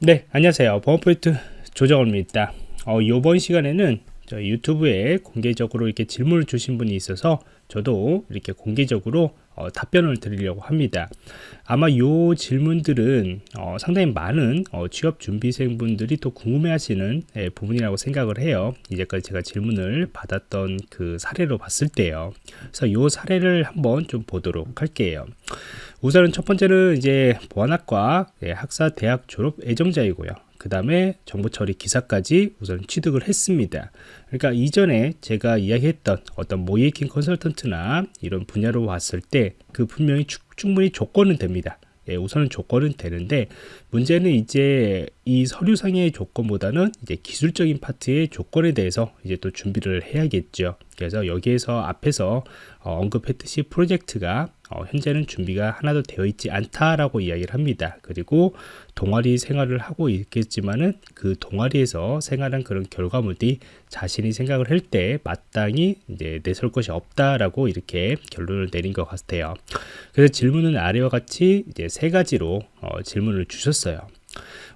네 안녕하세요. 보안포인트 조정호입니다. 어, 이번 시간에는 저 유튜브에 공개적으로 이렇게 질문을 주신 분이 있어서 저도 이렇게 공개적으로 어, 답변을 드리려고 합니다. 아마 이 질문들은 어, 상당히 많은 어, 취업 준비생 분들이 또 궁금해하시는 예, 부분이라고 생각을 해요. 이제까지 제가 질문을 받았던 그 사례로 봤을 때요. 그래서 이 사례를 한번 좀 보도록 할게요. 우선은 첫 번째는 이제 보안학과 예, 학사 대학 졸업 예정자이고요. 그 다음에 정보 처리 기사까지 우선 취득을 했습니다. 그러니까 이전에 제가 이야기했던 어떤 모이킹 컨설턴트나 이런 분야로 왔을 때 그 분명히 충분히 조건은 됩니다. 예, 우선은 조건은 되는데 문제는 이제 이 서류상의 조건보다는 이제 기술적인 파트의 조건에 대해서 이제 또 준비를 해야겠죠. 그래서 여기에서 앞에서 어, 언급했듯이 프로젝트가 어, 현재는 준비가 하나도 되어 있지 않다라고 이야기를 합니다. 그리고 동아리 생활을 하고 있겠지만은 그 동아리에서 생활한 그런 결과물이 자신이 생각을 할 때 마땅히 이제 내설 것이 없다라고 이렇게 결론을 내린 것 같아요. 그래서 질문은 아래와 같이 이제 세 가지로 어, 질문을 주셨어요.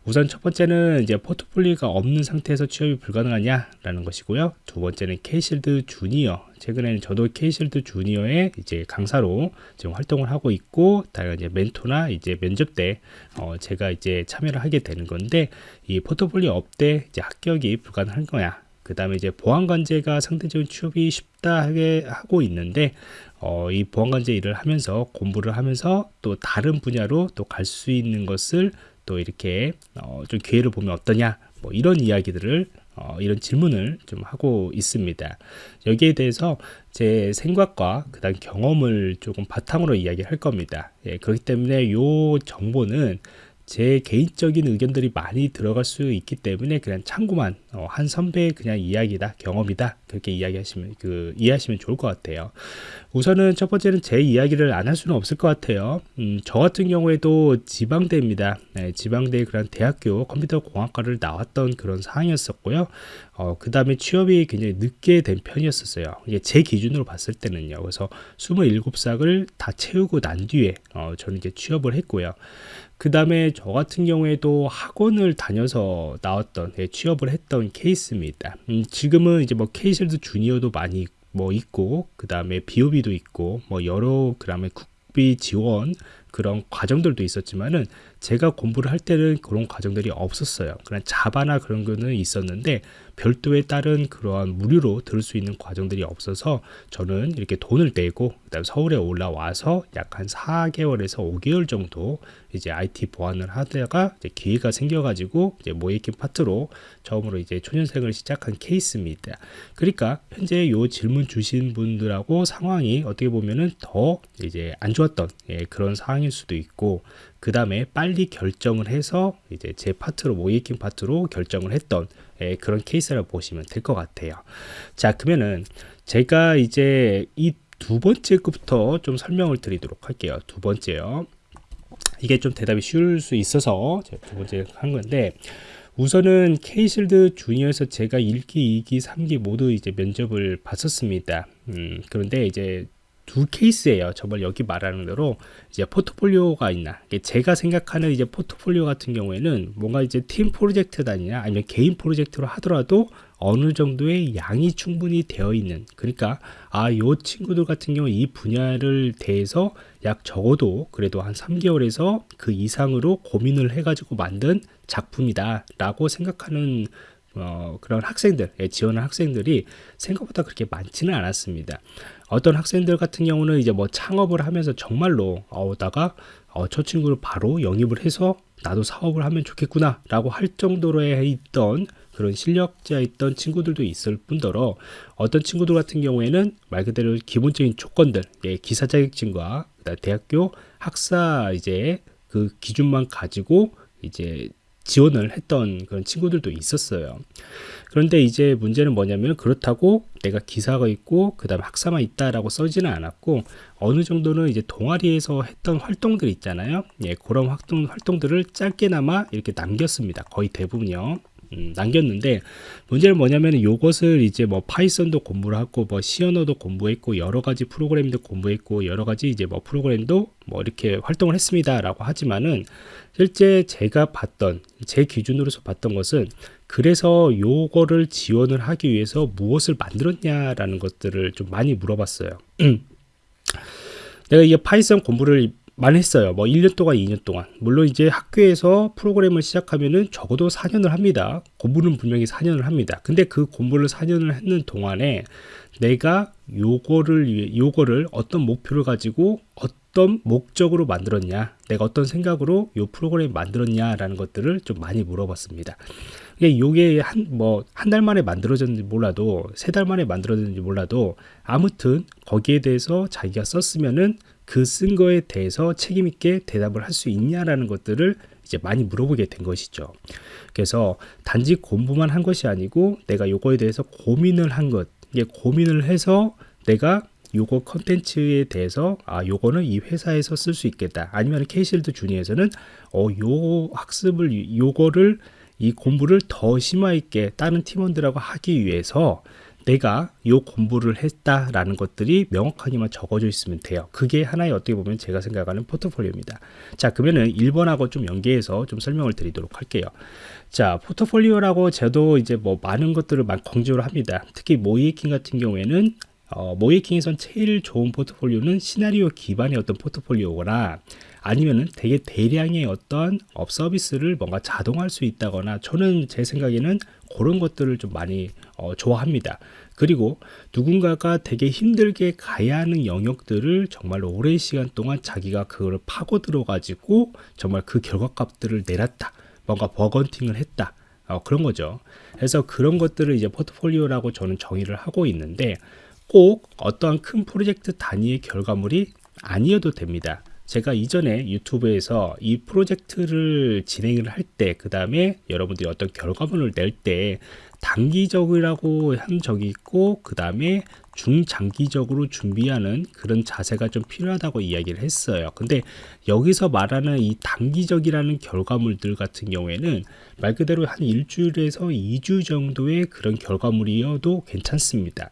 우선 첫 번째는 이제 포트폴리오가 없는 상태에서 취업이 불가능하냐라는 것이고요. 두 번째는 케이실드 주니어. 최근에는 저도 케이실드 주니어의 이제 강사로 지금 활동을 하고 있고, 다른 이제 멘토나 이제 면접 때 어, 제가 이제 참여를 하게 되는 건데, 이 포트폴리오 업대 이제 합격이 불가능한 거야. 그 다음에 이제 보안관제가 상대적인 취업이 쉽다 하게 하고 있는데 어, 이 보안관제 일을 하면서 공부를 하면서 또 다른 분야로 또 갈 수 있는 것을 또 이렇게 어, 좀 기회를 보면 어떠냐 뭐 이런 이야기들을 어, 이런 질문을 좀 하고 있습니다. 여기에 대해서 제 생각과 그다음 경험을 조금 바탕으로 이야기할 겁니다. 예, 그렇기 때문에 이 정보는 제 개인적인 의견들이 많이 들어갈 수 있기 때문에 그냥 참고만 어, 한 선배의 그냥 이야기다 경험이다 그렇게 이야기하시면 그 이해하시면 좋을 것 같아요. 우선은 첫 번째는 제 이야기를 안 할 수는 없을 것 같아요. 음, 저 같은 경우에도 지방대입니다. 네, 지방대 그런 대학교 컴퓨터 공학과를 나왔던 그런 상황이었었고요. 어, 그 다음에 취업이 굉장히 늦게 된 편이었었어요. 이게 제 기준으로 봤을 때는요. 그래서 27삭을 다 채우고 난 뒤에 어, 저는 이제 취업을 했고요. 그 다음에 저 같은 경우에도 학원을 다녀서 나왔던 예, 취업을 했던 케이스입니다. 음, 지금은 이제 뭐 케이실드 주니어도 많이 뭐 있고 그 다음에 비오비도 있고 뭐 여러 그다음에 국비 지원 그런 과정들도 있었지만은 제가 공부를 할 때는 그런 과정들이 없었어요. 그냥 자바나 그런 거는 있었는데 별도의 다른 그러한 무료로 들을 수 있는 과정들이 없어서 저는 이렇게 돈을 내고 그다음 서울에 올라와서 약 한 4개월에서 5개월 정도 이제 IT 보안을 하다가 기회가 생겨가지고 이제 모의해킹 파트로 처음으로 이제 초년생을 시작한 케이스입니다. 그러니까 현재 요 질문 주신 분들하고 상황이 어떻게 보면은 더 이제 안 좋았던 예, 그런 상황일 수도 있고 그 다음에 빨리 결정을 해서 이제 제 파트로 모의해킹 파트로 결정을 했던 예, 그런 케이스라고 보시면 될 것 같아요. 자 그러면은 제가 이제 이 두 번째 것부터 좀 설명을 드리도록 할게요. 두 번째요. 이게 좀 대답이 쉬울 수 있어서 제가 두 번째 한 건데 우선은 케이실드 주니어에서 제가 1기, 2기, 3기 모두 이제 면접을 봤었습니다. 음, 그런데 이제 두 케이스예요. 정말 여기 말하는 대로 이제 포트폴리오가 있나. 제가 생각하는 이제 포트폴리오 같은 경우에는 뭔가 이제 팀 프로젝트단이나 아니면 개인 프로젝트로 하더라도 어느 정도의 양이 충분히 되어 있는 그러니까 아 요 친구들 같은 경우 이 분야를 대해서 약 적어도 그래도 한 3개월에서 그 이상으로 고민을 해 가지고 만든 작품이다 라고 생각하는 어, 그런 학생들, 예, 지원한 학생들이 생각보다 그렇게 많지는 않았습니다. 어떤 학생들 같은 경우는 이제 뭐 창업을 하면서 정말로 어다가 어, 저 친구를 바로 영입을 해서 나도 사업을 하면 좋겠구나 라고 할 정도로 있던 그런 실력자 있던 친구들도 있을 뿐더러 어떤 친구들 같은 경우에는 말 그대로 기본적인 조건들 예, 기사 자격증과 대학교 학사 이제 그 기준만 가지고 이제 지원을 했던 그런 친구들도 있었어요. 그런데 이제 문제는 뭐냐면 그렇다고 내가 기사가 있고 그 다음에 학사만 있다라고 써지는 않았고 어느 정도는 이제 동아리에서 했던 활동들 있잖아요. 예, 그런 활동, 활동들을 짧게나마 이렇게 남겼습니다. 거의 대부분요. 음, 남겼는데 문제는 뭐냐면 이것을 이제 뭐 파이썬도 공부를 하고 뭐 C 언어도 공부했고 여러 가지 프로그램도 공부했고 여러 가지 이제 뭐 프로그램도 뭐 이렇게 활동을 했습니다라고 하지만은 실제 제가 봤던 제 기준으로서 봤던 것은 그래서 요거를 지원을 하기 위해서 무엇을 만들었냐라는 것들을 좀 많이 물어봤어요. 내가 이게 Python 공부를 많이 했어요. 뭐 1년 동안, 2년 동안. 물론 이제 학교에서 프로그램을 시작하면은 적어도 4년을 합니다. 공부는 분명히 4년을 합니다. 근데 그 공부를 4년을 했는 동안에 내가 요거를 요거를 어떤 목표를 가지고 어떤 목적으로 만들었냐, 내가 어떤 생각으로 요 프로그램을 만들었냐라는 것들을 좀 많이 물어봤습니다. 이게 요게 한 뭐 한 달 만에 만들어졌는지 몰라도 세 달 만에 만들어졌는지 몰라도 아무튼 거기에 대해서 자기가 썼으면은 그 쓴 거에 대해서 책임 있게 대답을 할 수 있냐라는 것들을 이제 많이 물어보게 된 것이죠. 그래서 단지 공부만 한 것이 아니고 내가 요거에 대해서 고민을 한 것, 이게 고민을 해서 내가 요거 컨텐츠에 대해서 아 요거는 이 회사에서 쓸 수 있겠다. 아니면 케이실드 주니에서는 어요 학습을 요거를 이 공부를 더 심화 있게 다른 팀원들하고 하기 위해서 내가 요 공부를 했다라는 것들이 명확하게만 적어져 있으면 돼요. 그게 하나의 어떻게 보면 제가 생각하는 포트폴리오입니다. 자, 그러면은 1번하고 좀 연계해서 좀 설명을 드리도록 할게요. 자, 포트폴리오라고 저도 이제 뭐 많은 것들을 막 강조를 합니다. 특히 모의해킹 같은 경우에는 어, 모의해킹에선 제일 좋은 포트폴리오는 시나리오 기반의 어떤 포트폴리오거나 아니면은 되게 대량의 어떤 웹 서비스를 뭔가 자동할 수 있다거나 저는 제 생각에는 그런 것들을 좀 많이 어, 좋아합니다. 그리고 누군가가 되게 힘들게 가야 하는 영역들을 정말 오랜 시간 동안 자기가 그걸 파고 들어 가지고 정말 그 결과값들을 내놨다. 뭔가 버건팅을 했다. 어, 그런 거죠. 그래서 그런 것들을 이제 포트폴리오라고 저는 정의를 하고 있는데 꼭 어떠한 큰 프로젝트 단위의 결과물이 아니어도 됩니다. 제가 이전에 유튜브에서 이 프로젝트를 진행을 할 때, 그 다음에 여러분들이 어떤 결과물을 낼 때, 단기적이라고 한 적이 있고, 그 다음에 중장기적으로 준비하는 그런 자세가 좀 필요하다고 이야기를 했어요. 근데 여기서 말하는 이 단기적이라는 결과물들 같은 경우에는 말 그대로 한 일주일에서 2주 정도의 그런 결과물이어도 괜찮습니다.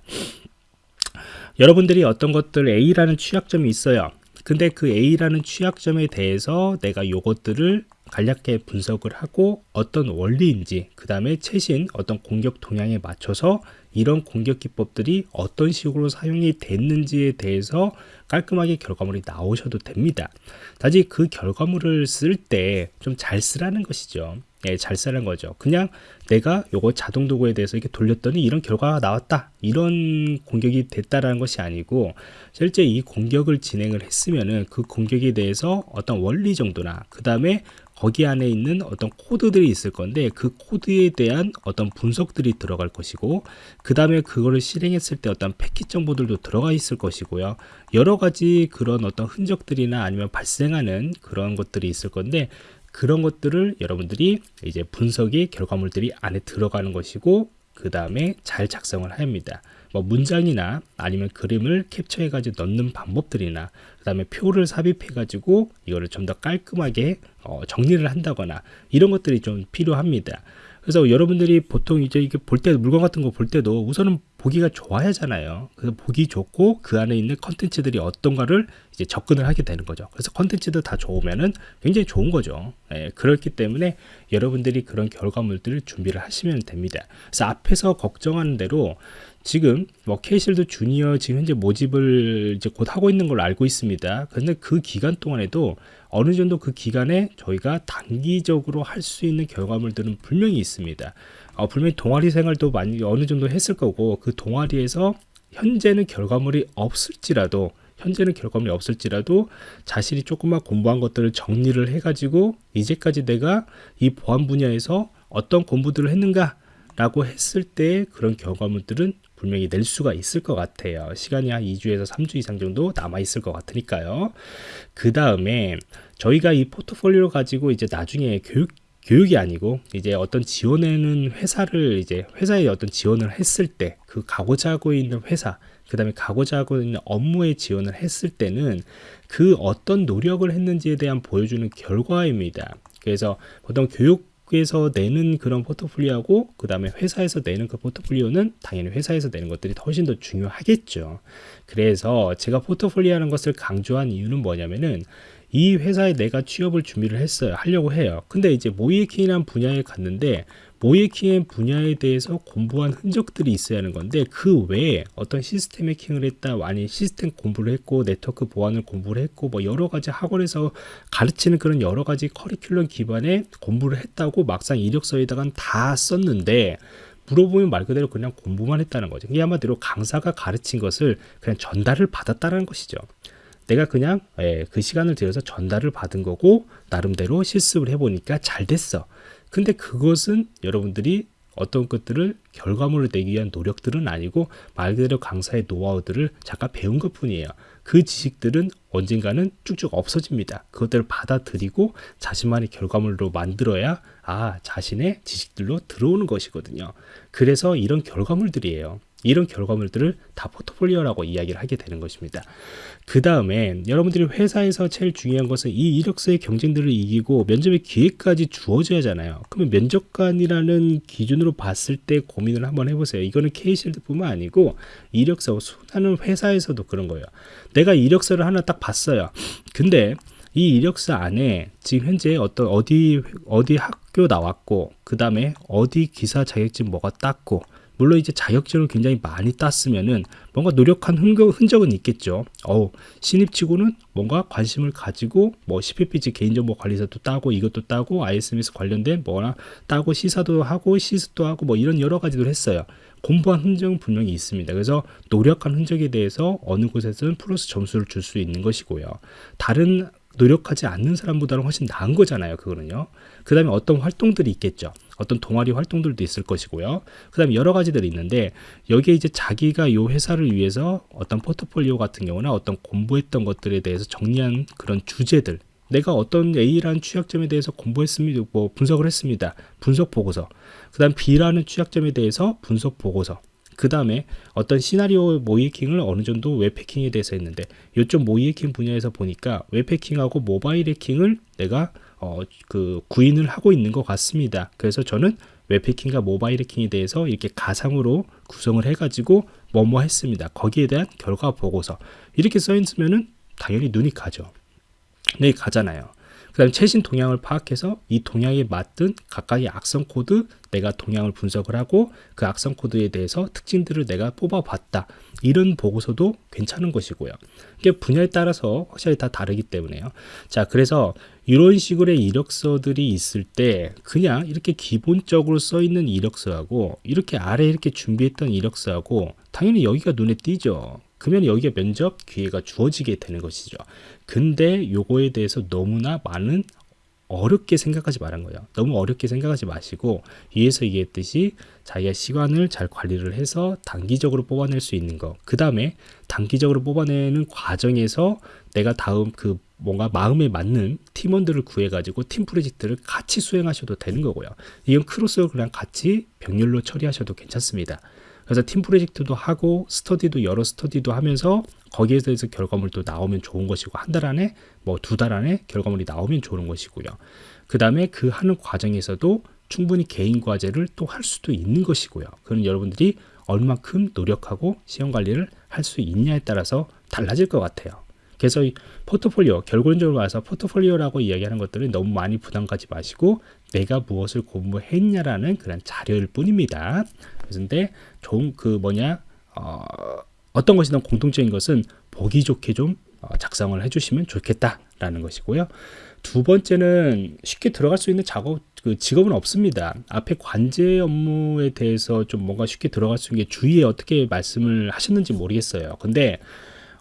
여러분들이 어떤 것들 A라는 취약점이 있어요. 근데 그 A라는 취약점에 대해서 내가 요것들을 간략하게 분석을 하고 어떤 원리인지 그 다음에 최신 어떤 공격 동향에 맞춰서 이런 공격 기법들이 어떤 식으로 사용이 됐는지에 대해서 깔끔하게 결과물이 나오셔도 됩니다. 다시 그 결과물을 쓸 때 좀 잘 쓰라는 것이죠. 예, 잘 쓰라는 거죠. 그냥 내가 요거 자동 도구에 대해서 이렇게 돌렸더니 이런 결과가 나왔다. 이런 공격이 됐다라는 것이 아니고 실제 이 공격을 진행을 했으면은 그 공격에 대해서 어떤 원리 정도나 그 다음에 거기 안에 있는 어떤 코드들이 있을 건데 그 코드에 대한 어떤 분석들이 들어갈 것이고 그 다음에 그거를 실행했을 때 어떤 패킷 정보들도 들어가 있을 것이고요. 여러 가지 그런 어떤 흔적들이나 아니면 발생하는 그런 것들이 있을 건데 그런 것들을 여러분들이 이제 분석이 결과물들이 안에 들어가는 것이고 그 다음에 잘 작성을 합니다. 뭐 문장이나 아니면 그림을 캡처해 가지고 넣는 방법들이나 그 다음에 표를 삽입해 가지고 이거를 좀 더 깔끔하게 어, 정리를 한다거나 이런 것들이 좀 필요합니다. 그래서 여러분들이 보통 이제 이게 볼 때 물건 같은 거 볼 때도 우선은 보기가 좋아야 하잖아요. 그래서 보기 좋고 그 안에 있는 컨텐츠들이 어떤가를 이제 접근을 하게 되는 거죠. 그래서 컨텐츠도 다 좋으면은 굉장히 좋은 거죠. 예, 그렇기 때문에 여러분들이 그런 결과물들을 준비를 하시면 됩니다. 그래서 앞에서 걱정하는 대로 지금 뭐 케이실드 주니어 지금 현재 모집을 이제 곧 하고 있는 걸로 알고 있습니다. 그런데 그 기간 동안에도 어느 정도 그 기간에 저희가 단기적으로 할 수 있는 결과물들은 분명히 있습니다. 어, 분명히 동아리 생활도 많이 어느 정도 했을 거고 그 동아리에서 현재는 결과물이 없을지라도 현재는 결과물이 없을지라도 자신이 조금만 공부한 것들을 정리를 해가지고 이제까지 내가 이 보안 분야에서 어떤 공부들을 했는가 라고 했을 때 그런 결과물들은 분명히 낼 수가 있을 것 같아요. 시간이 한 2주에서 3주 이상 정도 남아 있을 것 같으니까요. 그 다음에 저희가 이 포트폴리오 가지고 이제 나중에 교육 교육이 아니고 이제 어떤 지원하는 회사를 이제 회사에 어떤 지원을 했을 때 그 가고자 하고 있는 회사 그 다음에 가고자 하고 있는 업무에 지원을 했을 때는 그 어떤 노력을 했는지에 대한 보여주는 결과입니다. 그래서 보통 교육 쪽에서 내는 그런 포트폴리오하고 그 다음에 회사에서 내는 그 포트폴리오는 당연히 회사에서 내는 것들이 훨씬 더 중요하겠죠. 그래서 제가 포트폴리오 하는 것을 강조한 이유는 뭐냐면은 이 회사에 내가 취업을 준비를 했어요. 하려고 해요. 근데 이제 모이에킹이라는 분야에 갔는데 모이에킹의 분야에 대해서 공부한 흔적들이 있어야 하는 건데 그 외에 어떤 시스템 해킹을 했다 아니 시스템 공부를 했고 네트워크 보안을 공부를 했고 뭐 여러 가지 학원에서 가르치는 그런 여러 가지 커리큘럼 기반의 공부를 했다고 막상 이력서에다가 다 썼는데 물어보면 말 그대로 그냥 공부만 했다는 거죠. 이 한마디로 강사가 가르친 것을 그냥 전달을 받았다는 것이죠. 내가 그냥 예, 그 시간을 들여서 전달을 받은 거고 나름대로 실습을 해보니까 잘 됐어. 근데 그것은 여러분들이 어떤 것들을 결과물을 내기 위한 노력들은 아니고 말 그대로 강사의 노하우들을 잠깐 배운 것 뿐이에요. 그 지식들은 언젠가는 쭉쭉 없어집니다. 그것들을 받아들이고 자신만의 결과물로 만들어야 아 자신의 지식들로 들어오는 것이거든요. 그래서 이런 결과물들이에요. 이런 결과물들을 다 포트폴리오라고 이야기를 하게 되는 것입니다. 그 다음에 여러분들이 회사에서 제일 중요한 것은 이 이력서의 경쟁들을 이기고 면접의 기회까지 주어져야 하잖아요. 그러면 면접관이라는 기준으로 봤을 때 고민을 한번 해보세요. 이거는 K실드뿐만 아니고 이력서 수많은 회사에서도 그런 거예요. 내가 이력서를 하나 딱 봤어요. 근데 이 이력서 안에 지금 현재 어떤 어디 어디 학교 나왔고 그 다음에 어디 기사 자격증 뭐가 땄고 물론 이제 자격증을 굉장히 많이 땄으면은 뭔가 노력한 흔적, 은 있겠죠. 어우, 신입치고는 뭔가 관심을 가지고 뭐 CPPG 개인정보 관리사도 따고 이것도 따고 ISMS 관련된 뭐나 따고 시사도 하고 시스도 하고 뭐 이런 여러 가지를 했어요. 공부한 흔적은 분명히 있습니다. 그래서 노력한 흔적에 대해서 어느 곳에서는 플러스 점수를 줄 수 있는 것이고요. 다른 노력하지 않는 사람보다는 훨씬 나은 거잖아요. 그거는요. 그 다음에 어떤 활동들이 있겠죠. 어떤 동아리 활동들도 있을 것이고요. 그 다음에 여러 가지들이 있는데 여기에 이제 자기가 이 회사를 위해서 어떤 포트폴리오 같은 경우나 어떤 공부했던 것들에 대해서 정리한 그런 주제들 내가 어떤 A라는 취약점에 대해서 공부했습니다. 뭐 분석을 했습니다. 분석 보고서. 그 다음 B라는 취약점에 대해서 분석 보고서. 그 다음에 어떤 시나리오 모이킹을 어느 정도 웹해킹에 대해서 했는데 이쪽 모이해킹 분야에서 보니까 웹해킹하고 모바일 해킹을 내가 어, 그 구인을 하고 있는 것 같습니다. 그래서 저는 웹해킹과 모바일 해킹에 대해서 이렇게 가상으로 구성을 해가지고 뭐뭐 했습니다. 거기에 대한 결과 보고서 이렇게 써 있으면은 당연히 눈이 가죠. 눈이 가잖아요. 그 다음에 최신 동향을 파악해서 이 동향에 맞는 각각의 악성 코드 내가 동향을 분석을 하고 그 악성 코드에 대해서 특징들을 내가 뽑아봤다. 이런 보고서도 괜찮은 것이고요. 이게 분야에 따라서 확실히 다 다르기 때문에요. 자, 그래서 이런 식으로의 이력서들이 있을 때 그냥 이렇게 기본적으로 써 있는 이력서하고 이렇게 아래 이렇게 준비했던 이력서하고 당연히 여기가 눈에 띄죠. 그러면 여기에 면접 기회가 주어지게 되는 것이죠. 근데 요거에 대해서 너무나 많은 어렵게 생각하지 말은 거예요. 너무 어렵게 생각하지 마시고 위에서 얘기했듯이 자기가 시간을 잘 관리를 해서 단기적으로 뽑아낼 수 있는 거. 그 다음에 단기적으로 뽑아내는 과정에서 내가 다음 그 뭔가 마음에 맞는 팀원들을 구해가지고 팀 프로젝트를 같이 수행하셔도 되는 거고요. 이건 크로스로 그냥 같이 병렬로 처리하셔도 괜찮습니다. 그래서 팀 프로젝트도 하고 스터디도 여러 스터디도 하면서 거기에 대해서 결과물도 나오면 좋은 것이고 한 달 안에 뭐 두 달 안에 결과물이 나오면 좋은 것이고요. 그 다음에 그 하는 과정에서도 충분히 개인 과제를 또 할 수도 있는 것이고요. 그건 여러분들이 얼마큼 노력하고 시험 관리를 할 수 있냐에 따라서 달라질 것 같아요. 그래서 이 포트폴리오 결론적으로 와서 포트폴리오라고 이야기하는 것들은 너무 많이 부담 가지 마시고 내가 무엇을 공부했냐라는 그런 자료일 뿐입니다. 그런데 좋은 그 뭐냐 어, 어떤 것이든 공통적인 것은 보기 좋게 좀 어, 작성을 해주시면 좋겠다라는 것이고요. 두 번째는 쉽게 들어갈 수 있는 작업 그 직업은 없습니다. 앞에 관제 업무에 대해서 좀 뭔가 쉽게 들어갈 수 있는 게 주위에 어떻게 말씀을 하셨는지 모르겠어요. 근데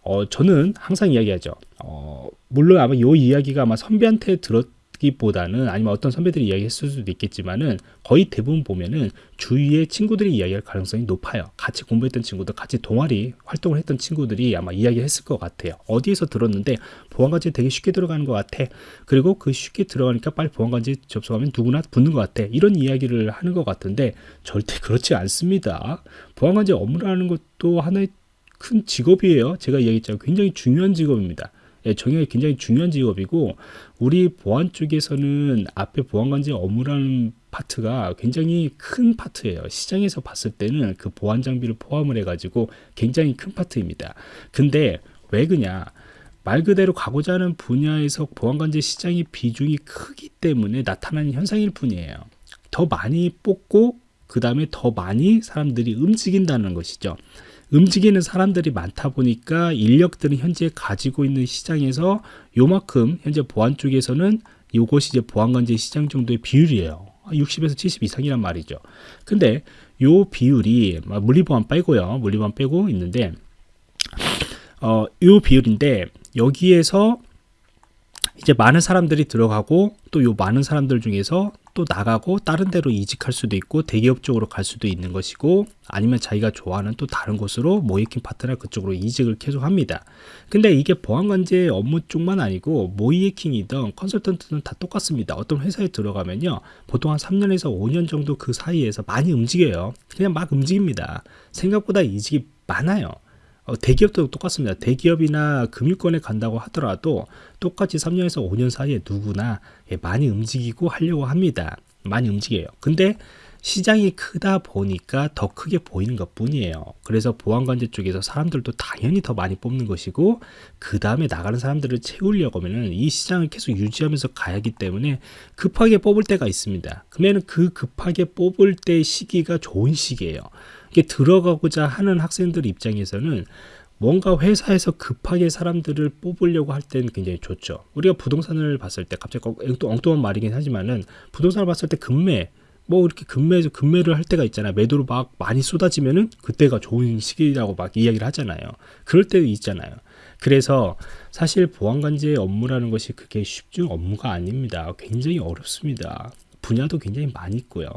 어, 저는 항상 이야기하죠. 어, 물론 아마 이 이야기가 아마 선배한테 들었 기보다는 아니면 어떤 선배들이 이야기했을 수도 있겠지만은 거의 대부분 보면은 주위의 친구들이 이야기할 가능성이 높아요. 같이 공부했던 친구들, 같이 동아리 활동을 했던 친구들이 아마 이야기했을 것 같아요. 어디에서 들었는데 보안관제 되게 쉽게 들어가는 것 같아. 그리고 그 쉽게 들어가니까 빨리 보안관제 접속하면 누구나 붙는 것 같아. 이런 이야기를 하는 것 같은데 절대 그렇지 않습니다. 보안관제 업무라는 것도 하나의 큰 직업이에요. 제가 이야기했잖아요. 굉장히 중요한 직업입니다. 예, 정형이 굉장히 중요한 직업이고 우리 보안 쪽에서는 앞에 보안관제 업무라는 파트가 굉장히 큰 파트예요. 시장에서 봤을 때는 그 보안 장비를 포함을 해 가지고 굉장히 큰 파트입니다. 근데 왜 그냐? 말 그대로 가고자 하는 분야에서 보안관제 시장의 비중이 크기 때문에 나타나는 현상일 뿐이에요. 더 많이 뽑고 그 다음에 더 많이 사람들이 움직인다는 것이죠. 움직이는 사람들이 많다 보니까 인력들은 현재 가지고 있는 시장에서 요만큼 현재 보안 쪽에서는 이것이 이제 보안관제 시장 정도의 비율이에요. 60에서 70 이상이란 말이죠. 근데 요 비율이 물리보안 빼고요. 물리보안 빼고 있는데 어, 요 비율인데 여기에서 이제 많은 사람들이 들어가고 또 요 많은 사람들 중에서 또 나가고 다른 데로 이직할 수도 있고 대기업 쪽으로 갈 수도 있는 것이고 아니면 자기가 좋아하는 또 다른 곳으로 모이킹 파트너 그쪽으로 이직을 계속 합니다. 근데 이게 보안관제 업무 쪽만 아니고 모이킹이든 컨설턴트는 다 똑같습니다. 어떤 회사에 들어가면요. 보통 한 3년에서 5년 정도 그 사이에서 많이 움직여요. 그냥 막 움직입니다. 생각보다 이직이 많아요. 어, 대기업도 똑같습니다. 대기업이나 금융권에 간다고 하더라도 똑같이 3년에서 5년 사이에 누구나 예, 많이 움직이고 하려고 합니다. 많이 움직여요. 근데 시장이 크다 보니까 더 크게 보이는 것 뿐이에요. 그래서 보안관제 쪽에서 사람들도 당연히 더 많이 뽑는 것이고 그 다음에 나가는 사람들을 채우려고 하면은 이 시장을 계속 유지하면서 가야 하기 때문에 급하게 뽑을 때가 있습니다. 그러면 그 급하게 뽑을 때 시기가 좋은 시기예요. 이게 들어가고자 하는 학생들 입장에서는 뭔가 회사에서 급하게 사람들을 뽑으려고 할 때는 굉장히 좋죠. 우리가 부동산을 봤을 때 갑자기 또 엉뚱한 말이긴 하지만은 부동산을 봤을 때 금매 뭐 이렇게 금매에서 금매를 할 때가 있잖아요. 매도로 막 많이 쏟아지면은 그때가 좋은 시기라고 막 이야기를 하잖아요. 그럴 때도 있잖아요. 그래서 사실 보안관제 업무라는 것이 그게 쉽지 업무가 아닙니다. 굉장히 어렵습니다. 분야도 굉장히 많이 있고요.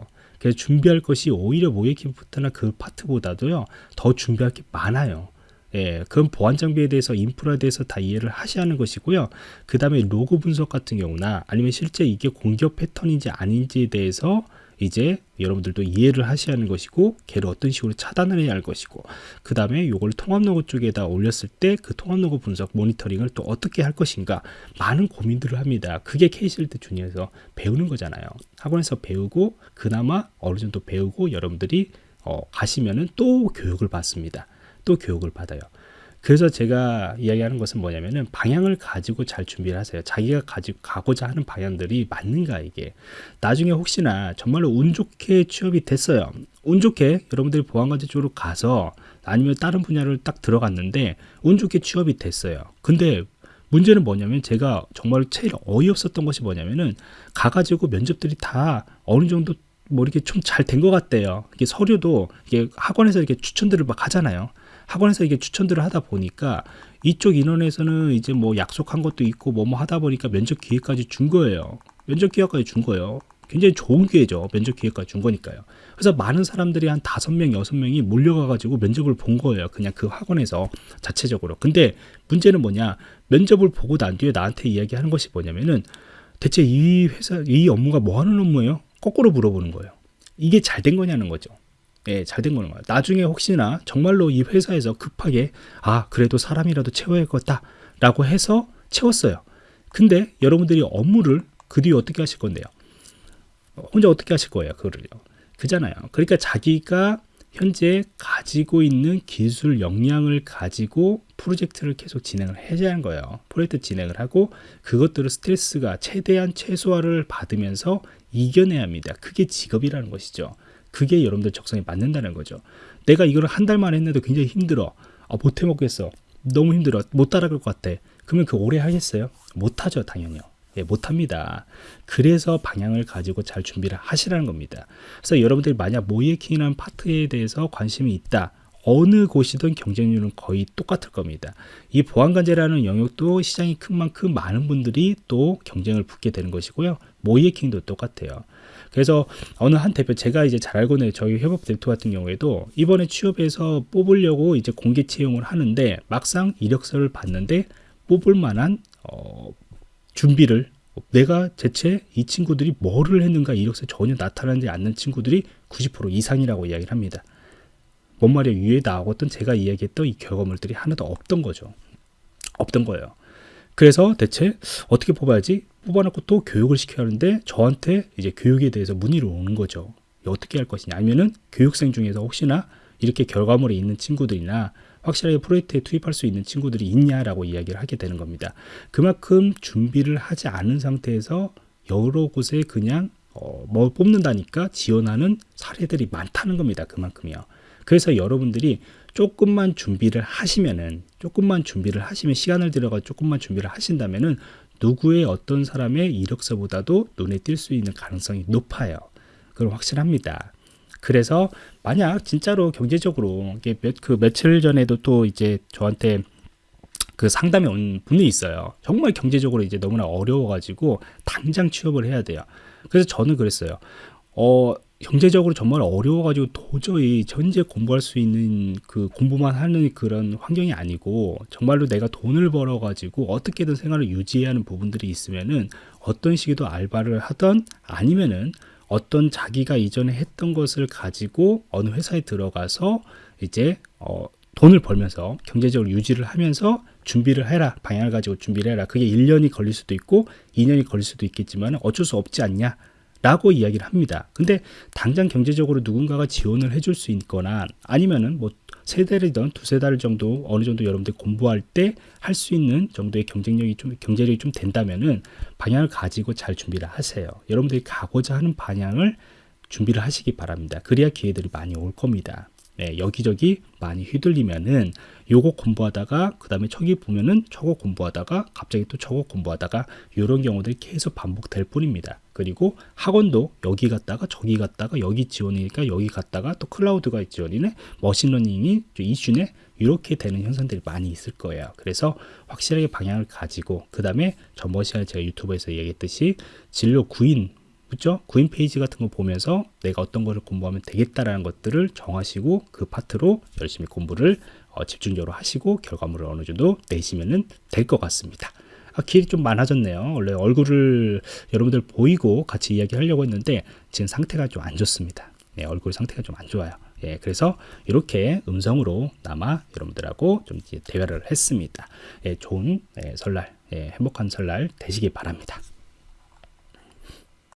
그래서 준비할 것이 오히려 모의해킹부터나 그 파트보다도요 더 준비할 게 많아요. 예, 그건 보안 장비에 대해서 인프라에 대해서 다 이해를 하셔야 하는 것이고요. 그 다음에 로그 분석 같은 경우나 아니면 실제 이게 공격 패턴인지 아닌지에 대해서 이제 여러분들도 이해를 하셔야 하는 것이고 걔를 어떤 식으로 차단을 해야 할 것이고 그 다음에 이걸 통합 로그 쪽에다 올렸을 때 그 통합 로그 분석 모니터링을 또 어떻게 할 것인가 많은 고민들을 합니다. 그게 K실드 주니어에서 배우는 거잖아요. 학원에서 배우고 그나마 어느 정도 배우고 여러분들이 어, 가시면은 또 교육을 받습니다. 또 교육을 받아요 그래서 제가 이야기하는 것은 뭐냐면은 방향을 가지고 잘 준비를 하세요. 자기가 가지고 가고자 하는 방향들이 맞는가 이게. 나중에 혹시나 정말로 운 좋게 취업이 됐어요. 운 좋게 여러분들이 보안관제 쪽으로 가서 아니면 다른 분야를 딱 들어갔는데 운 좋게 취업이 됐어요. 근데 문제는 뭐냐면 제가 정말 제일 어이없었던 것이 뭐냐면은 가가지고 면접들이 다 어느 정도 뭐 이렇게 좀 잘 된 것 같대요. 이게 서류도 이게 학원에서 이렇게 추천들을 막 하잖아요. 학원에서 이게 추천들을 하다 보니까 이쪽 인원에서는 이제 뭐 약속한 것도 있고 뭐뭐 하다 보니까 면접 기회까지 준 거예요. 면접 기회까지 준 거예요. 굉장히 좋은 기회죠. 면접 기회까지 준 거니까요. 그래서 많은 사람들이 한 다섯 명, 여섯 명이 몰려가가지고 면접을 본 거예요. 그냥 그 학원에서 자체적으로. 근데 문제는 뭐냐? 면접을 보고 난 뒤에 나한테 이야기하는 것이 뭐냐면은 대체 이 회사, 이 업무가 뭐 하는 업무예요? 거꾸로 물어보는 거예요. 이게 잘 된 거냐는 거죠. 예, 잘 된 거는 거예요. 나중에 혹시나 정말로 이 회사에서 급하게 아 그래도 사람이라도 채워야겠다 라고 해서 채웠어요. 근데 여러분들이 업무를 그 뒤에 어떻게 하실 건데요? 혼자 어떻게 하실 거예요? 그거를요. 그잖아요. 그러니까 자기가 현재 가지고 있는 기술 역량을 가지고 프로젝트를 계속 진행을 해야 하는 거예요. 프로젝트 진행을 하고 그것들을 스트레스가 최대한 최소화를 받으면서 이겨내야 합니다. 그게 직업이라는 것이죠. 그게 여러분들 적성에 맞는다는 거죠. 내가 이걸 한 달만 했는데도 굉장히 힘들어. 아, 못 해 먹겠어. 너무 힘들어. 못 따라갈 것 같아. 그러면 그 오래 하겠어요? 못하죠, 당연히요. 예, 못합니다. 그래서 방향을 가지고 잘 준비를 하시라는 겁니다. 그래서 여러분들이 만약 모이에킹이라는 파트에 대해서 관심이 있다. 어느 곳이든 경쟁률은 거의 똑같을 겁니다. 이 보안관제라는 영역도 시장이 큰 만큼 많은 분들이 또 경쟁을 붙게 되는 것이고요. 모이에킹도 똑같아요. 그래서 어느 한 대표 제가 이제 잘 알고 있는 저희 협업 대표 같은 경우에도 이번에 취업해서 뽑으려고 이제 공개 채용을 하는데 막상 이력서를 봤는데 뽑을 만한 어, 준비를 내가 대체 이 친구들이 뭐를 했는가 이력서에 전혀 나타나지 않는 친구들이 90% 이상이라고 이야기를 합니다. 뭔 말이에요? 위에 나오던 제가 이야기했던 이 경험들이 하나도 없던 거죠. 없던 거예요. 그래서 대체 어떻게 뽑아야지? 뽑아놓고 또 교육을 시켜야 하는데 저한테 이제 교육에 대해서 문의를 오는 거죠. 어떻게 할 것이냐 아니면은 교육생 중에서 혹시나 이렇게 결과물이 있는 친구들이나 확실하게 프로젝트에 투입할 수 있는 친구들이 있냐라고 이야기를 하게 되는 겁니다. 그만큼 준비를 하지 않은 상태에서 여러 곳에 그냥 어, 뭐 뽑는다니까 지원하는 사례들이 많다는 겁니다. 그만큼이요. 그래서 여러분들이 조금만 준비를 하시면은 조금만 준비를 하시면 시간을 들여가 조금만 준비를 하신다면은 누구의 어떤 사람의 이력서보다도 눈에 띌 수 있는 가능성이 높아요. 그건 확실합니다. 그래서 만약 진짜로 경제적으로 몇, 그 며칠 전에도 또 이제 저한테 그 상담에 온 분이 있어요. 정말 경제적으로 이제 너무나 어려워가지고 당장 취업을 해야 돼요. 그래서 저는 그랬어요. 어, 경제적으로 정말 어려워가지고 도저히 현재 공부할 수 있는 그 공부만 하는 그런 환경이 아니고 정말로 내가 돈을 벌어가지고 어떻게든 생활을 유지해야 하는 부분들이 있으면은 어떤 식으로 알바를 하던 아니면은 어떤 자기가 이전에 했던 것을 가지고 어느 회사에 들어가서 이제 어, 돈을 벌면서 경제적으로 유지를 하면서 준비를 해라 방향을 가지고 준비를 해라. 그게 1년이 걸릴 수도 있고 2년이 걸릴 수도 있겠지만 어쩔 수 없지 않냐 라고 이야기를 합니다. 근데 당장 경제적으로 누군가가 지원을 해줄 수 있거나 아니면은 뭐 세 달이든 두세 달 정도 어느 정도 여러분들 공부할 때 할 수 있는 정도의 경쟁력이 좀 경제력이 좀 된다면은 방향을 가지고 잘 준비를 하세요. 여러분들이 가고자 하는 방향을 준비를 하시기 바랍니다. 그래야 기회들이 많이 올 겁니다. 네, 여기저기 많이 휘둘리면은 요거 공부하다가 그 다음에 저기 보면은 저거 공부하다가 갑자기 또 저거 공부하다가 이런 경우들이 계속 반복될 뿐입니다. 그리고 학원도 여기 갔다가 저기 갔다가 여기 지원이니까 여기 갔다가 또 클라우드가 지원이네 머신러닝이 이슈네 이렇게 되는 현상들이 많이 있을 거예요. 그래서 확실하게 방향을 가지고 그 다음에 전번 시간에 제가 유튜브에서 얘기했듯이 진로 구인 그죠? 구인 페이지 같은 거 보면서 내가 어떤 거를 공부하면 되겠다라는 것들을 정하시고 그 파트로 열심히 공부를 어, 집중적으로 하시고 결과물을 어느 정도 내시면 될 것 같습니다. 아, 길이 좀 많아졌네요. 원래 얼굴을 여러분들 보이고 같이 이야기 하려고 했는데 지금 상태가 좀 안 좋습니다. 네, 얼굴 상태가 좀 안 좋아요. 예, 그래서 이렇게 음성으로 남아 여러분들하고 좀 대화를 했습니다. 예, 좋은 예, 설날, 예, 행복한 설날 되시기 바랍니다.